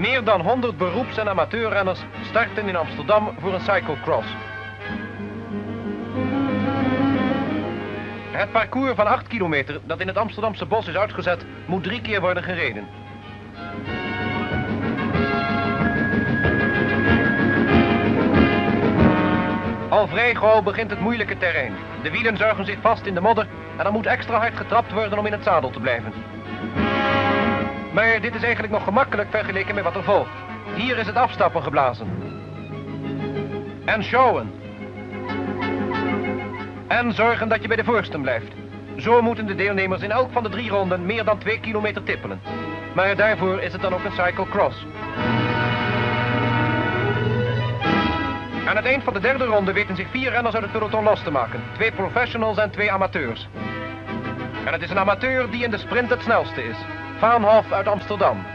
Meer dan 100 beroeps- en amateurrenners starten in Amsterdam voor een cyclocross. Het parcours van 8 kilometer dat in het Amsterdamse bos is uitgezet, moet drie keer worden gereden. Al vrij begint het moeilijke terrein. De wielen zuigen zich vast in de modder en er moet extra hard getrapt worden om in het zadel te blijven. Maar dit is eigenlijk nog gemakkelijk vergeleken met wat er volgt. Hier is het afstappen geblazen. En sjouwen. En zorgen dat je bij de voorsten blijft. Zo moeten de deelnemers in elk van de drie ronden meer dan twee kilometer tippelen. Maar daarvoor is het dan ook een cyclocross. Aan het eind van de derde ronde weten zich vier renners uit het peloton los te maken. Twee professionals en twee amateurs. En het is een amateur die in de sprint het snelste is. Vaanhof uit Amsterdam.